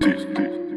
this, this.